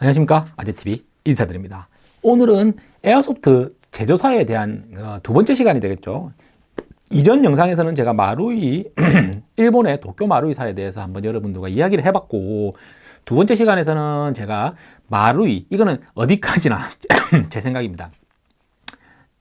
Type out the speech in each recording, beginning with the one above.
안녕하십니까? 아재TV 인사드립니다. 오늘은 airsoft 제조사에 대한 어, 두 번째 시간이 되겠죠. 이전 영상에서는 제가 마루이 일본의 도쿄 마루이사에 대해서 한번 여러분들과 이야기를 해봤고 두 번째 시간에서는 제가 마루이 이거는 어디까지나 제 생각입니다.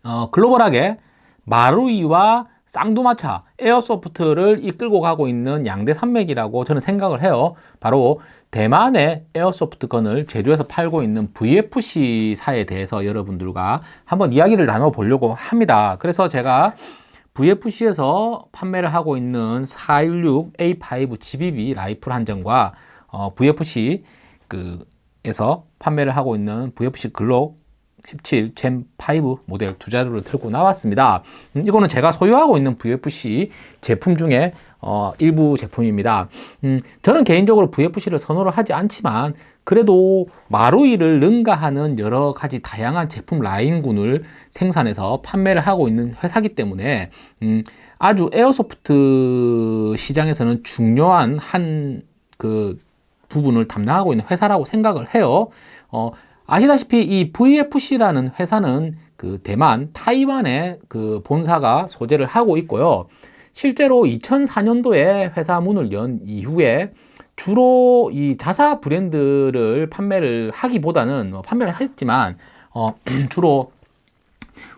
어, 글로벌하게 마루이와 쌍두마차 airsoft를 이끌고 가고 있는 양대 산맥이라고 저는 생각을 해요. 바로 대만의 에어소프트건을 제조해서 팔고 있는 VFC사에 대해서 여러분들과 한번 이야기를 나눠보려고 합니다. 그래서 제가 VFC에서 판매를 하고 있는 416A5 GBB 라이플 한정과 어, VFC 그 에서 판매를 하고 있는 VFC 글록 17 젠5 모델 두 자루를 들고 나왔습니다. 음, 이거는 제가 소유하고 있는 VFC 제품 중에 어, 일부 제품입니다. 음, 저는 개인적으로 VFC를 선호를 하지 않지만 그래도 마루이를 능가하는 여러 가지 다양한 제품 라인군을 생산해서 판매를 하고 있는 회사기 때문에 음, 아주 에어소프트 시장에서는 중요한 한 그 부분을 담당하고 있는 회사라고 생각을 해요. 어, 아시다시피 이 VFC라는 회사는 그 대만, 타이완에 그 본사가 소재를 하고 있고요. 실제로 2004년도에 회사 문을 연 이후에 주로 이 자사 브랜드를 판매를 하기보다는 뭐 판매를 했지만 어, 주로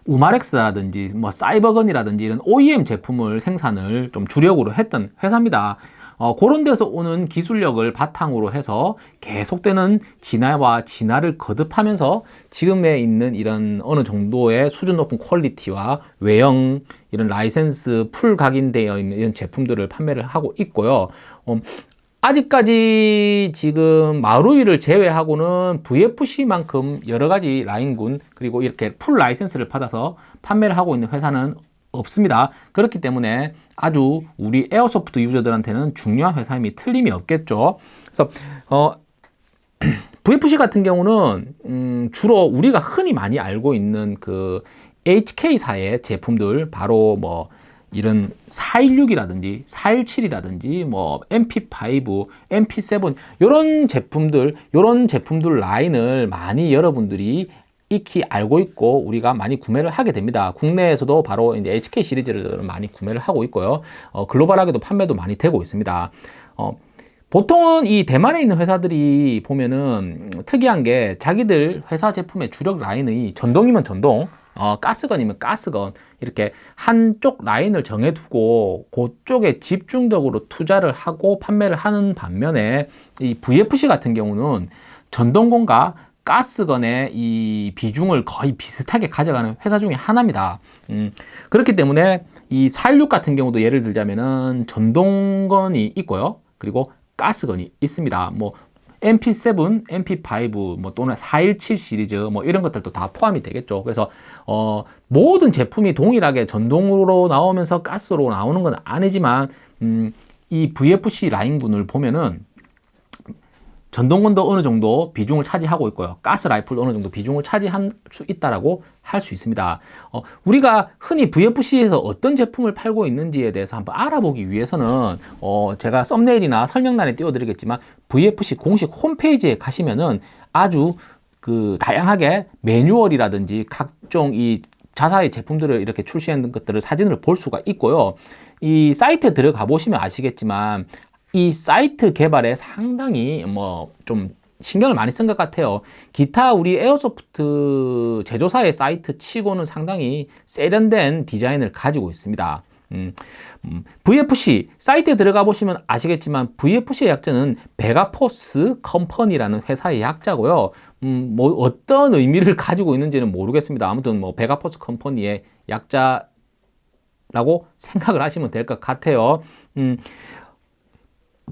우마렉스라든지 뭐 사이버건이라든지 이런 OEM 제품을 생산을 좀 주력으로 했던 회사입니다. 어, 그런 데서 오는 기술력을 바탕으로 해서 계속되는 진화와 진화를 거듭하면서 지금에 있는 이런 어느 정도의 수준 높은 퀄리티와 외형 이런 라이센스 full 각인되어 있는 이런 제품들을 판매를 하고 있고요. 어, 아직까지 지금 마루이를 제외하고는 VFC만큼 여러 가지 라인군 그리고 이렇게 full 라이센스를 받아서 판매를 하고 있는 회사는 없습니다. 그렇기 때문에 아주 우리 airsoft 유저들한테는 중요한 회사임이 틀림이 없겠죠. 그래서 어, VFC 같은 경우는 음, 주로 우리가 흔히 많이 알고 있는 그 HK사의 제품들 바로 뭐 이런 416이라든지 417이라든지 뭐 MP5, MP7 이런 제품들 이런 제품들 라인을 많이 여러분들이 익히 알고 있고 우리가 많이 구매를 하게 됩니다. 국내에서도 바로 이제 HK 시리즈를 많이 구매를 하고 있고요. 어, 글로벌하게도 판매도 많이 되고 있습니다. 어, 보통은 이 대만에 있는 회사들이 보면은 특이한 게 자기들 회사 제품의 주력 라인이 전동이면 전동 어, 가스건이면 가스건 이렇게 한쪽 라인을 정해두고 그쪽에 집중적으로 투자를 하고 판매를 하는 반면에 이 VFC 같은 경우는 전동건과 가스건의 이 비중을 거의 비슷하게 가져가는 회사 중에 하나입니다. 음, 그렇기 때문에 이 416 같은 경우도 예를 들자면은 전동건이 있고요. 그리고 가스건이 있습니다. 뭐 MP7, MP5 뭐 또는 417 시리즈 뭐 이런 것들도 다 포함이 되겠죠. 그래서 어, 모든 제품이 동일하게 전동으로 나오면서 가스로 나오는 건 아니지만 음, 이 VFC 라인군을 보면은 전동건도 어느 정도 비중을 차지하고 있고요. 가스 라이플도 어느 정도 비중을 차지할 수 있다라고 할 수 있습니다. 어, 우리가 흔히 VFC에서 어떤 제품을 팔고 있는지에 대해서 한번 알아보기 위해서는 어, 제가 썸네일이나 설명란에 띄워드리겠지만 VFC 공식 홈페이지에 가시면은 아주 그 다양하게 매뉴얼이라든지 각종 이 자사의 제품들을 이렇게 출시한 것들을 사진을 볼 수가 있고요. 이 사이트에 들어가 보시면 아시겠지만 이 사이트 개발에 상당히 뭐 좀 신경을 많이 쓴 것 같아요. 기타 우리 airsoft 제조사의 사이트 치고는 상당히 세련된 디자인을 가지고 있습니다. 음, 음, VFC 사이트에 들어가 보시면 아시겠지만 VFC의 약자는 Vega Force Company라는 회사의 약자고요. 음, 뭐 어떤 의미를 가지고 있는지는 모르겠습니다. 아무튼 뭐 베가포스 컴퍼니의 약자라고 생각을 하시면 될 것 같아요. 음,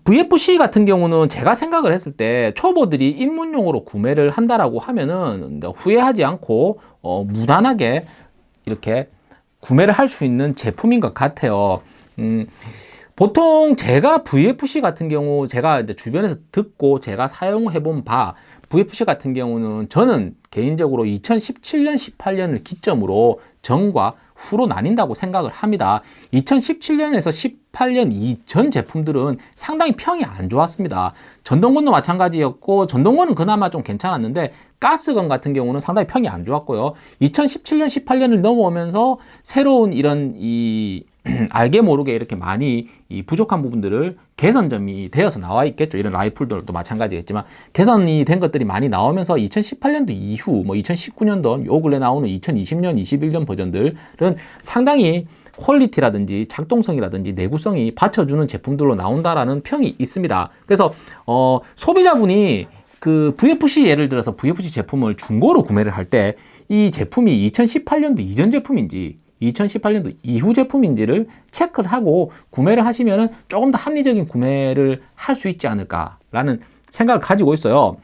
VFC 같은 경우는 제가 생각을 했을 때 초보들이 입문용으로 구매를 한다라고 하면은 후회하지 않고 어, 무난하게 이렇게 구매를 할 수 있는 제품인 것 같아요. 음, 보통 제가 VFC 같은 경우 제가 이제 주변에서 듣고 제가 사용해 본 바 VFC 같은 경우는 저는 개인적으로 2017년 18년을 기점으로 전과 후로 나뉜다고 생각을 합니다. 2017년에서 18년 이전 제품들은 상당히 평이 안 좋았습니다. 전동건도 마찬가지였고 전동건은 그나마 좀 괜찮았는데 가스건 같은 경우는 상당히 평이 안 좋았고요. 2017년, 18년을 넘어오면서 새로운 이런 이 알게 모르게 이렇게 많이 이 부족한 부분들을 개선점이 되어서 나와 있겠죠. 이런 라이플들도 마찬가지겠지만 개선이 된 것들이 많이 나오면서 2018년도 이후 뭐 2019년도 요 근래 나오는 2020년, 21년 버전들은 상당히 퀄리티라든지 작동성이라든지 내구성이 받쳐주는 제품들로 나온다라는 평이 있습니다. 그래서 어, 소비자분이 그 VFC 예를 들어서 VFC 제품을 중고로 구매를 할 때 이 제품이 2018년도 이전 제품인지 2018년도 이후 제품인지를 체크를 하고 구매를 하시면 조금 더 합리적인 구매를 할 수 있지 않을까라는 생각을 가지고 있어요.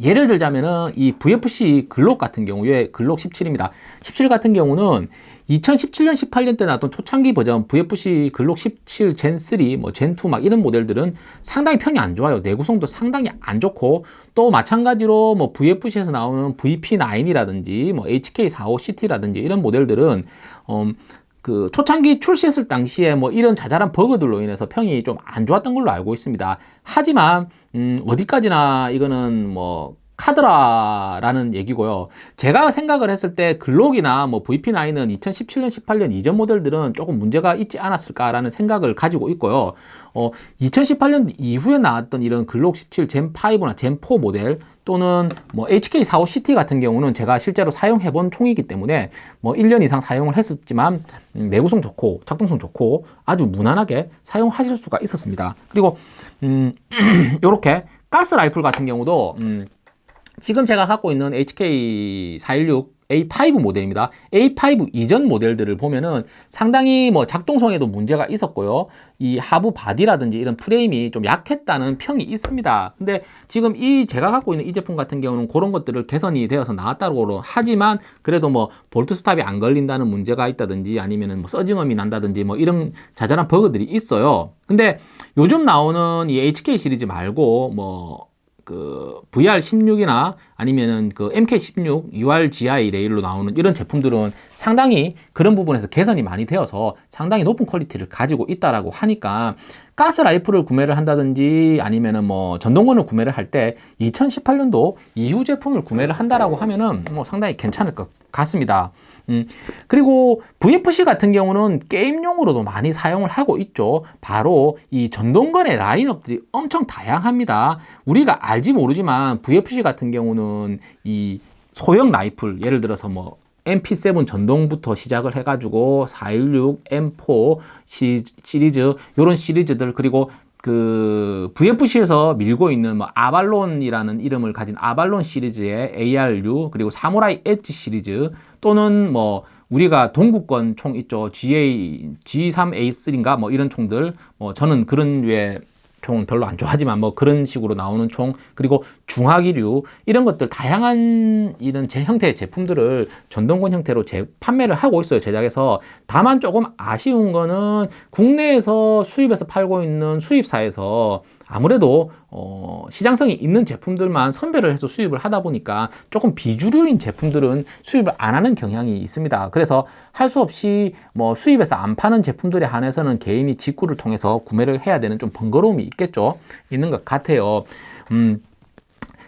예를 들자면은 이 VFC 글록 같은 경우에 글록 17입니다. 17 같은 경우는 2017년, 18년 때 나왔던 초창기 버전 VFC 글록 17 젠 3, 뭐 젠2 막 이런 모델들은 상당히 평이 안 좋아요. 내구성도 상당히 안 좋고 또 마찬가지로 뭐 VFC에서 나오는 VP9이라든지 뭐 HK45CT라든지 이런 모델들은 음, 그 초창기 출시했을 당시에 뭐 이런 자잘한 버그들로 인해서 평이 좀 안 좋았던 걸로 알고 있습니다. 하지만 음, 어디까지나 이거는 뭐 카드라라는 얘기고요. 제가 생각을 했을 때 글록이나 뭐 VP9은 2017년, 18년 이전 모델들은 조금 문제가 있지 않았을까라는 생각을 가지고 있고요. 어, 2018년 이후에 나왔던 이런 글록 17 젠5나 젠4 모델 또는 뭐 HK45CT 같은 경우는 제가 실제로 사용해 본 총이기 때문에 뭐 1년 이상 사용을 했었지만 음, 내구성 좋고 작동성 좋고 아주 무난하게 사용하실 수가 있었습니다. 그리고 음, 이렇게 가스 라이플 같은 경우도 음, 지금 제가 갖고 있는 HK416 A5 모델입니다. A5 이전 모델들을 보면은 상당히 뭐 작동성에도 문제가 있었고요. 이 하부 바디라든지 이런 프레임이 좀 약했다는 평이 있습니다. 근데 지금 이 제가 갖고 있는 이 제품 같은 경우는 그런 것들을 개선이 되어서 나왔다고 하지만 그래도 뭐 bolt stop이 안 걸린다는 문제가 있다든지 아니면은 뭐 surging음이 난다든지 뭐 이런 자잘한 버그들이 있어요. 근데 요즘 나오는 이 HK 시리즈 말고 뭐 그 VR16이나 아니면은 그 MK16 URGI 레일로 나오는 이런 제품들은 상당히 그런 부분에서 개선이 많이 되어서 상당히 높은 퀄리티를 가지고 있다라고 하니까 가스 라이플을 구매를 한다든지 아니면은 뭐 전동건을 구매를 할 때 2018년도 이후 제품을 구매를 한다라고 하면은 뭐 상당히 괜찮을 것 같습니다. 음, 그리고 VFC 같은 경우는 게임용으로도 많이 사용을 하고 있죠. 바로 이 전동건의 라인업들이 엄청 다양합니다. 우리가 알지 모르지만 VFC 같은 경우는 이 소형 라이플, 예를 들어서 뭐 MP7 전동부터 시작을 해가지고 416, M4 시, 시리즈, 이런 시리즈들, 그리고 그 VFC에서 밀고 있는 뭐 아발론이라는 이름을 가진 아발론 시리즈의 ARU 그리고 사무라이 엣지 시리즈 또는 뭐 우리가 동구권 총 있죠. GA G3A3인가? 뭐 이런 총들. 뭐 저는 그런 류의 총은 별로 안 좋아하지만 뭐 그런 식으로 나오는 총. 그리고 중화기류. 이런 것들 다양한 이런 제 형태의 제품들을 전동권 형태로 제, 판매를 하고 있어요 제작해서. 다만 조금 아쉬운 거는 국내에서 수입해서 팔고 있는 수입사에서 아무래도 어, 시장성이 있는 제품들만 선별을 해서 수입을 하다 보니까 조금 비주류인 제품들은 수입을 안 하는 경향이 있습니다. 그래서 할 수 없이 뭐 수입해서 안 파는 제품들에 한해서는 개인이 직구를 통해서 구매를 해야 되는 좀 번거로움이 있겠죠. 있는 것 같아요. 음,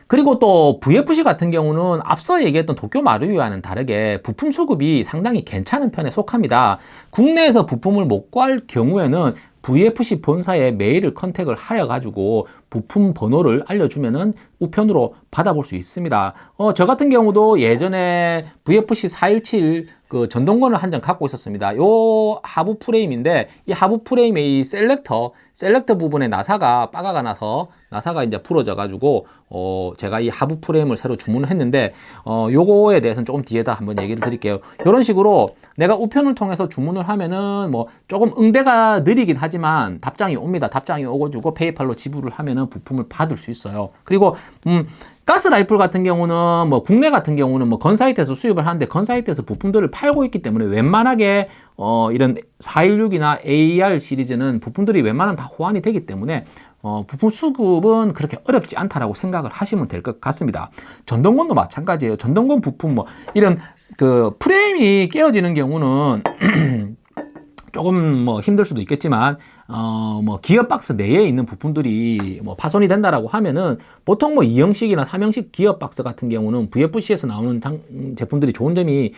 그리고 또 VFC 같은 경우는 앞서 얘기했던 도쿄 마루이와는 다르게 부품 수급이 상당히 괜찮은 편에 속합니다. 국내에서 부품을 못 구할 경우에는 VFC 본사에 메일을 contact을 하여 가지고 부품 번호를 알려주면은 우편으로 받아볼 수 있습니다. 어, 저 같은 경우도 예전에 VFC 417 그 전동건을 한 정 갖고 있었습니다. 요 하부 프레임인데 이 하부 프레임의 이 selector selector 부분에 나사가 빠가가 나서 나사가 이제 부러져 가지고 어 제가 이 하부 프레임을 새로 주문을 했는데 어 요거에 대해서는 조금 뒤에다 한번 얘기를 드릴게요. 이런 식으로 내가 우편을 통해서 주문을 하면은 뭐 조금 응대가 느리긴 하지만 답장이 옵니다. 답장이 오고주고 페이팔로 지불을 하면은 부품을 받을 수 있어요. 그리고 음 가스 라이플 같은 경우는 뭐 국내 같은 경우는 뭐 건사이트에서 수입을 하는데 건사이트에서 부품들을 팔고 있기 때문에 웬만하게 어 이런 416이나 AR 시리즈는 부품들이 웬만하면 다 호환이 되기 때문에 어, 부품 수급은 그렇게 어렵지 않다라고 생각을 하시면 될 것 같습니다. 전동건도 마찬가지예요. 전동건 부품 뭐 이런 그 프레임이 깨어지는 경우는 조금 뭐 힘들 수도 있겠지만 어 뭐 기어박스 내에 있는 부품들이 뭐 파손이 된다라고 하면은 보통 뭐 2형식이나 3형식 기어박스 같은 경우는 VFC에서 나오는 장, 제품들이 좋은 점이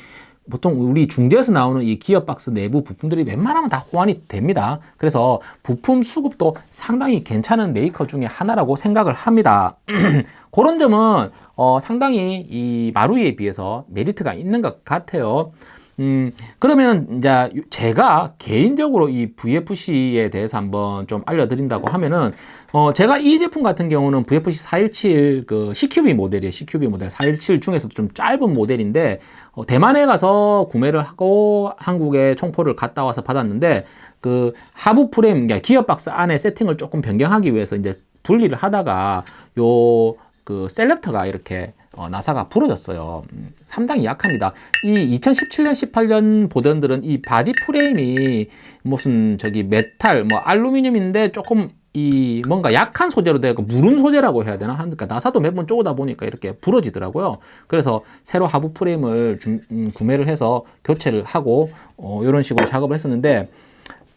보통 우리 중제에서 나오는 이 기어박스 내부 부품들이 웬만하면 다 호환이 됩니다. 그래서 부품 수급도 상당히 괜찮은 메이커 중에 하나라고 생각을 합니다. 그런 점은 어, 상당히 이 마루이에 비해서 메리트가 있는 것 같아요. 음, 그러면 이제 제가 개인적으로 이 VFC에 대해서 한번 좀 알려드린다고 하면은, 어, 제가 이 제품 같은 경우는 VFC 417 그 CQB 모델이에요. CQB 모델 417 중에서도 좀 짧은 모델인데, 어, 대만에 가서 구매를 하고 한국에 총포를 갔다 와서 받았는데, 그 하부 프레임, 그러니까 기어박스 안에 세팅을 조금 변경하기 위해서 이제 분리를 하다가 요 그 selector가 이렇게 어, 나사가 부러졌어요. 음, 상당히 약합니다. 이 2017년, 18년 버전들은 이 바디 프레임이 무슨 저기 메탈, 뭐 알루미늄인데 조금 이 뭔가 약한 소재로 되고 무른 소재라고 해야 되나? 그러니까 나사도 몇 번 쪼다 보니까 이렇게 부러지더라고요. 그래서 새로 하부 프레임을 주, 음, 구매를 해서 교체를 하고 어, 이런 식으로 작업을 했었는데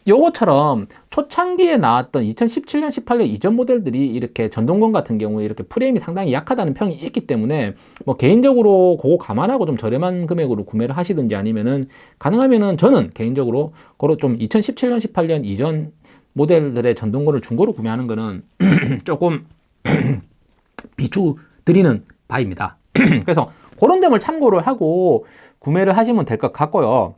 요거처럼 초창기에 나왔던 2017년, 18년 이전 모델들이 이렇게 전동건 같은 경우에 이렇게 프레임이 상당히 약하다는 평이 있기 때문에 뭐 개인적으로 그거 감안하고 좀 저렴한 금액으로 구매를 하시든지 아니면은 가능하면은 저는 개인적으로 그로 좀 2017년, 18년 이전 모델들의 전동건을 중고로 구매하는 거는 조금 비추 드리는 바입니다. 그래서 그런 점을 참고를 하고 구매를 하시면 될 것 같고요.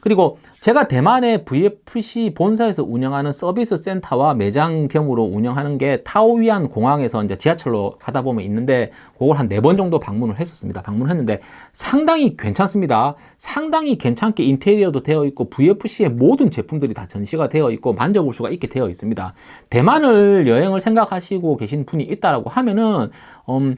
그리고 제가 대만의 VFC 본사에서 운영하는 서비스 센터와 매장 겸으로 운영하는 게 타오위안 공항에서 이제 지하철로 가다 보면 있는데 그걸 한 네 번 정도 방문을 했었습니다. 방문했는데 상당히 괜찮습니다. 상당히 괜찮게 인테리어도 되어 있고 VFC의 모든 제품들이 다 전시가 되어 있고 만져볼 수가 있게 되어 있습니다. 대만을 여행을 생각하시고 계신 분이 있다라고 하면은 음,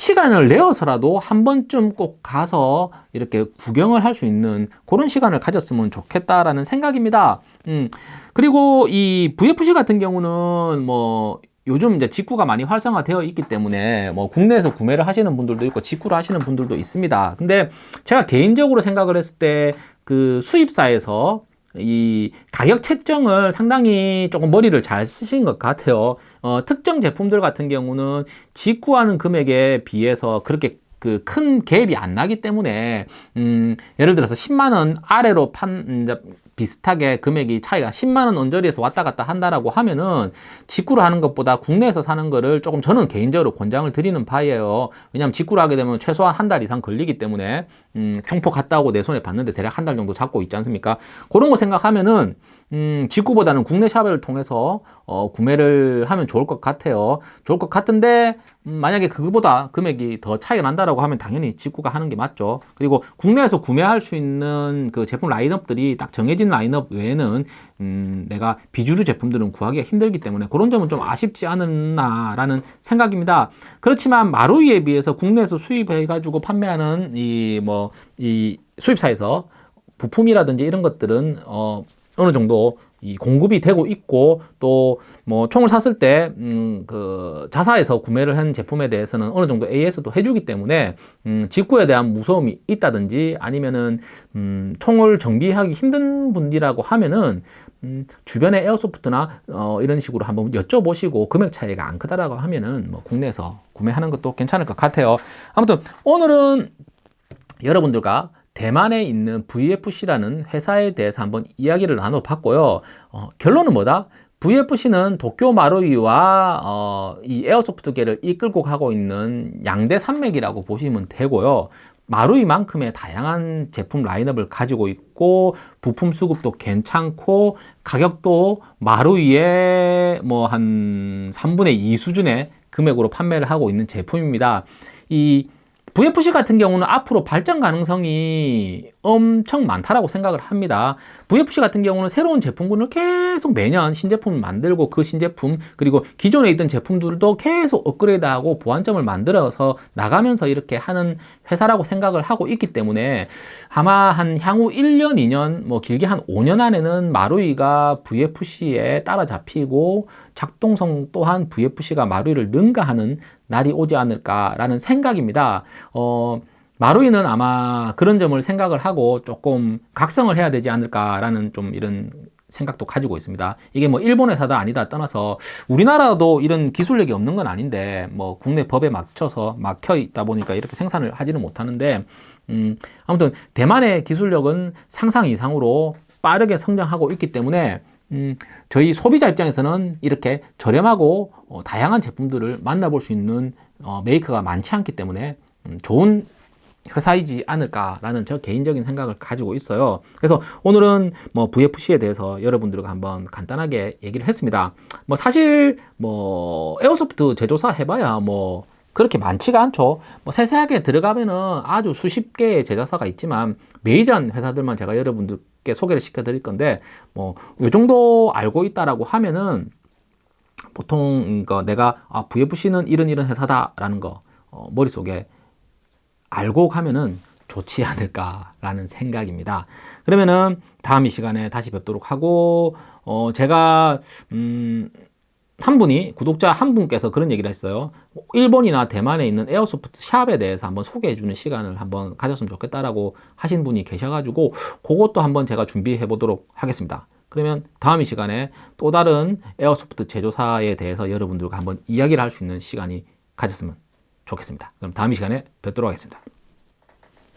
시간을 내어서라도 한 번쯤 꼭 가서 이렇게 구경을 할 수 있는 그런 시간을 가졌으면 좋겠다라는 생각입니다. 음, 그리고 이 VFC 같은 경우는 뭐 요즘 이제 직구가 많이 활성화되어 있기 때문에 뭐 국내에서 구매를 하시는 분들도 있고 직구를 하시는 분들도 있습니다. 근데 제가 개인적으로 생각을 했을 때 그 수입사에서 이 가격 책정을 상당히 조금 머리를 잘 쓰신 것 같아요. 어, 특정 제품들 같은 경우는 직구하는 금액에 비해서 그렇게 그 큰 갭이 안 나기 때문에 음, 예를 들어서 10만 원 아래로 판 이제 비슷하게 금액이 차이가 10만 원 언저리에서 왔다 갔다 한다라고 하면은 직구를 하는 것보다 국내에서 사는 거를 조금 저는 개인적으로 권장을 드리는 바예요. 왜냐하면 직구를 하게 되면 최소한 한 달 이상 걸리기 때문에 음, 평포 갔다 오고 내 손에 받는데 대략 한 달 정도 잡고 있지 않습니까? 그런 거 생각하면은 음, 직구보다는 국내 샵을 통해서 어, 구매를 하면 좋을 것 같아요. 좋을 것 같은데 음, 만약에 그거보다 금액이 더 차이가 난다라고 하면 당연히 직구가 하는 게 맞죠. 그리고 국내에서 구매할 수 있는 그 제품 라인업들이 딱 정해진 라인업 외에는 음, 내가 비주류 제품들은 구하기가 힘들기 때문에 그런 점은 좀 아쉽지 않았나라는 생각입니다. 그렇지만 마루이에 비해서 국내에서 수입해가지고 판매하는 이 뭐이 수입사에서 부품이라든지 이런 것들은 어, 어느 정도 이 공급이 되고 있고 또 뭐 총을 샀을 때 음 그 자사에서 구매를 한 제품에 대해서는 어느 정도 AS도 해주기 때문에 음 직구에 대한 무서움이 있다든지 아니면은 음 총을 정비하기 힘든 분이라고 하면은 음 주변에 에어소프트나 어 이런 식으로 한번 여쭤보시고 금액 차이가 안 크다라고 하면은 뭐 국내에서 구매하는 것도 괜찮을 것 같아요. 아무튼 오늘은 여러분들과 대만에 있는 VFC라는 회사에 대해서 한번 이야기를 나눠봤고요. 어, 결론은 뭐다? VFC는 도쿄 마루이와 어, 이 에어소프트계를 이끌고 가고 있는 양대 산맥이라고 보시면 되고요. 마루이만큼의 다양한 제품 라인업을 가지고 있고 부품 수급도 괜찮고 가격도 마루이의 뭐 한 3분의 2 수준의 금액으로 판매를 하고 있는 제품입니다. 이 VFC 같은 경우는 앞으로 발전 가능성이 엄청 많다라고 생각을 합니다. VFC 같은 경우는 새로운 제품군을 계속 매년 신제품을 만들고 그 신제품 그리고 기존에 있던 제품들도 계속 업그레이드하고 보완점을 만들어서 나가면서 이렇게 하는 회사라고 생각을 하고 있기 때문에 아마 한 향후 1년, 2년, 뭐 길게 한 5년 안에는 마루이가 VFC에 따라잡히고 작동성 또한 VFC가 마루이를 능가하는 날이 오지 않을까라는 생각입니다. 어, 마루이는 아마 그런 점을 생각을 하고 조금 각성을 해야 되지 않을까라는 좀 이런 생각도 가지고 있습니다. 이게 뭐 일본 회사다 아니다 떠나서 우리나라도 이런 기술력이 없는 건 아닌데 뭐 국내 법에 맞춰서 막혀 있다 보니까 이렇게 생산을 하지는 못하는데 음 아무튼 대만의 기술력은 상상 이상으로 빠르게 성장하고 있기 때문에 음 저희 소비자 입장에서는 이렇게 저렴하고 어, 다양한 제품들을 만나볼 수 있는 어, 메이커가 많지 않기 때문에 음, 좋은 회사이지 않을까라는 저 개인적인 생각을 가지고 있어요. 그래서 오늘은 뭐 VFC에 대해서 여러분들과 한번 간단하게 얘기를 했습니다. 뭐 사실 뭐 에어소프트 제조사 해봐야 뭐 그렇게 많지가 않죠. 뭐 세세하게 들어가면은 아주 수십 개의 제조사가 있지만 메이저한 회사들만 제가 여러분들 께 소개를 시켜 드릴 건데 뭐이 정도 알고 있다라고 하면은 보통 그 내가 아, VFC는 이런 이런 회사다라는 거 어, 머릿속에 알고 가면은 좋지 않을까라는 생각입니다. 그러면은 다음 이 시간에 다시 뵙도록 하고 어 제가 음. 한 분이 구독자 한 분께서 그런 얘기를 했어요. 일본이나 대만에 있는 airsoft shop에 대해서 한번 소개해 주는 시간을 한번 가졌으면 좋겠다라고 하신 분이 계셔가지고 그것도 한번 제가 준비해 보도록 하겠습니다. 그러면 다음 이 시간에 또 다른 airsoft 제조사에 대해서 여러분들과 한번 이야기를 할 수 있는 시간이 가졌으면 좋겠습니다. 그럼 다음 이 시간에 뵙도록 하겠습니다.